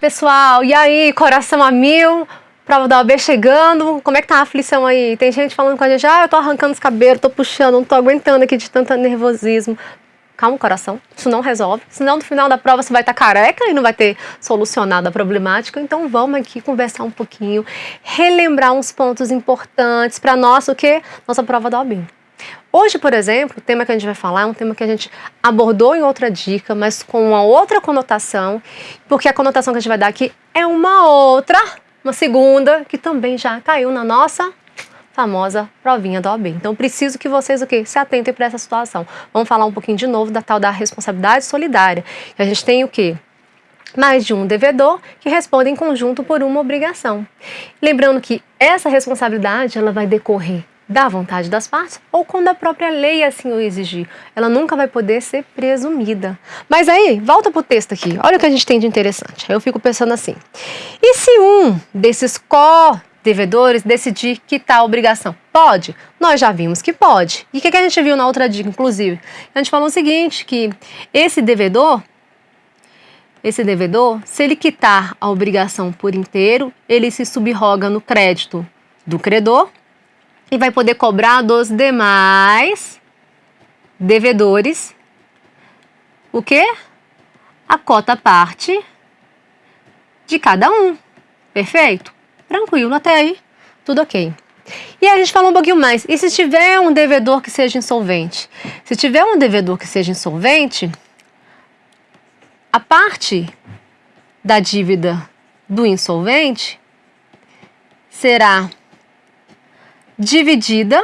pessoal, e aí, coração a mil, prova da OAB chegando, como é que tá a aflição aí? Tem gente falando com a gente, ah, eu tô arrancando os cabelos, tô puxando, não tô aguentando aqui de tanto nervosismo. Calma, coração, isso não resolve, senão no final da prova você vai estar tá careca e não vai ter solucionado a problemática, então vamos aqui conversar um pouquinho, relembrar uns pontos importantes para nossa, o que? Nossa prova da OAB. Hoje, por exemplo, o tema que a gente vai falar é um tema que a gente abordou em outra dica, mas com uma outra conotação, porque a conotação que a gente vai dar aqui é uma outra, uma segunda, que também já caiu na nossa famosa provinha da OAB. Então, preciso que vocês o quê? se atentem para essa situação. Vamos falar um pouquinho de novo da tal da responsabilidade solidária. A gente tem o quê? mais de um devedor que responde em conjunto por uma obrigação. Lembrando que essa responsabilidade ela vai decorrer da vontade das partes ou quando a própria lei assim o exigir. Ela nunca vai poder ser presumida. Mas aí, volta para o texto aqui, olha o que a gente tem de interessante. Eu fico pensando assim, e se um desses co-devedores decidir quitar a obrigação? Pode? Nós já vimos que pode. E o que, que a gente viu na outra dica, inclusive? A gente falou o seguinte, que esse devedor esse devedor, se ele quitar a obrigação por inteiro, ele se subroga no crédito do credor e vai poder cobrar dos demais devedores o quê? A cota parte de cada um. Perfeito? Tranquilo até aí, tudo ok. E a gente falou um pouquinho mais. E se tiver um devedor que seja insolvente? Se tiver um devedor que seja insolvente, a parte da dívida do insolvente será dividida,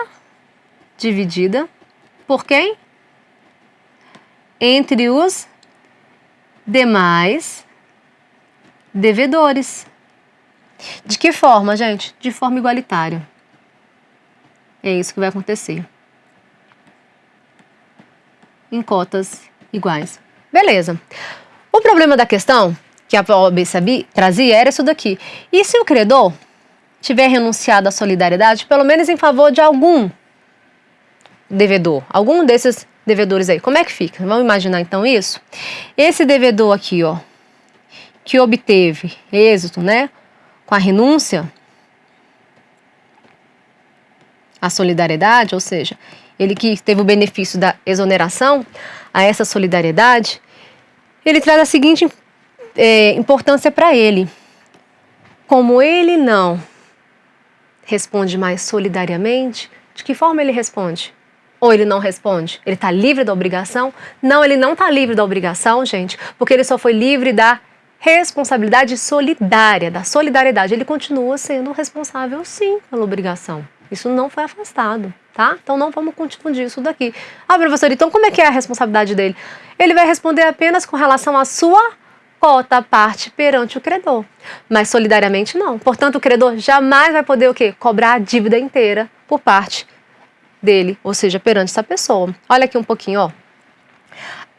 dividida por quem? Entre os demais devedores. De que forma, gente? De forma igualitária. É isso que vai acontecer. Em cotas iguais. Beleza. O problema da questão que a OAB trazia era isso daqui. E se o credor tiver renunciado à solidariedade, pelo menos em favor de algum devedor, algum desses devedores aí. Como é que fica? Vamos imaginar então isso? Esse devedor aqui, ó, que obteve êxito, né, com a renúncia à solidariedade, ou seja, ele que teve o benefício da exoneração a essa solidariedade, ele traz a seguinte é, importância para ele. Como ele não responde mais solidariamente, de que forma ele responde? Ou ele não responde? Ele está livre da obrigação? Não, ele não está livre da obrigação, gente, porque ele só foi livre da responsabilidade solidária, da solidariedade. Ele continua sendo responsável, sim, pela obrigação. Isso não foi afastado, tá? Então não vamos confundir isso daqui. Ah, professor, então como é que é a responsabilidade dele? Ele vai responder apenas com relação à sua cota parte perante o credor, mas solidariamente não. Portanto, o credor jamais vai poder o quê? Cobrar a dívida inteira por parte dele, ou seja, perante essa pessoa. Olha aqui um pouquinho, ó.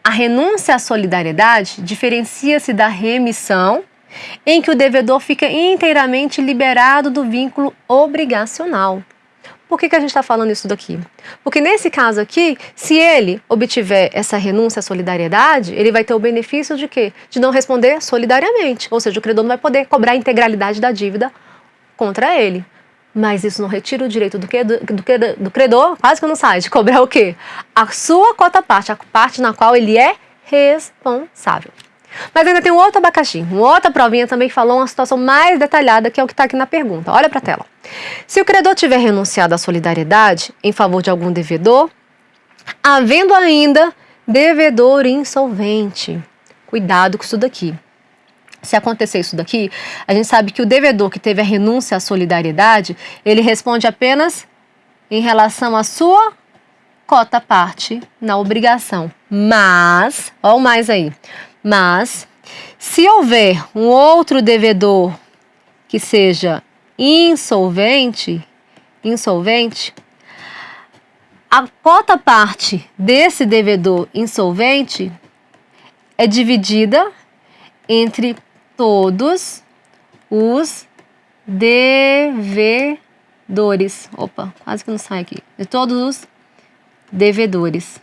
A renúncia à solidariedade diferencia-se da remissão, em que o devedor fica inteiramente liberado do vínculo obrigacional. Por que, que a gente está falando isso daqui? Porque nesse caso aqui, se ele obtiver essa renúncia à solidariedade, ele vai ter o benefício de quê? De não responder solidariamente. Ou seja, o credor não vai poder cobrar a integralidade da dívida contra ele. Mas isso não retira o direito do, que, do, do, do credor, quase que não sai, de cobrar o quê? A sua cota parte, a parte na qual ele é responsável. Mas ainda tem um outro abacaxi, uma outra provinha também falou uma situação mais detalhada, que é o que está aqui na pergunta. Olha para a tela. Se o credor tiver renunciado à solidariedade em favor de algum devedor, havendo ainda devedor insolvente. Cuidado com isso daqui. Se acontecer isso daqui, a gente sabe que o devedor que teve a renúncia à solidariedade, ele responde apenas em relação à sua cota parte na obrigação. Mas, olha o mais aí, mas se houver um outro devedor que seja insolvente, insolvente, a cota parte desse devedor insolvente é dividida entre todos os devedores. Opa, quase que não sai aqui. De todos os devedores.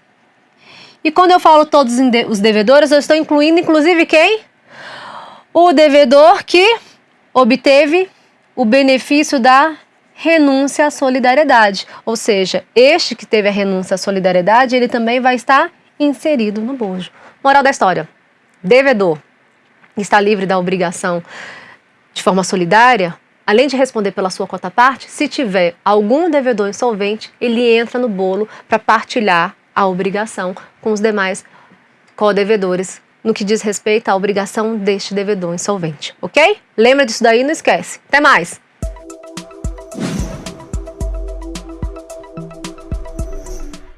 E quando eu falo todos os devedores, eu estou incluindo inclusive quem? O devedor que obteve o benefício da renúncia à solidariedade, ou seja, este que teve a renúncia à solidariedade, ele também vai estar inserido no bojo. Moral da história: devedor está livre da obrigação de forma solidária, além de responder pela sua cota parte, se tiver algum devedor insolvente, ele entra no bolo para partilhar a obrigação com os demais co-devedores no que diz respeito à obrigação deste devedor insolvente, ok? Lembra disso daí, não esquece. Até mais!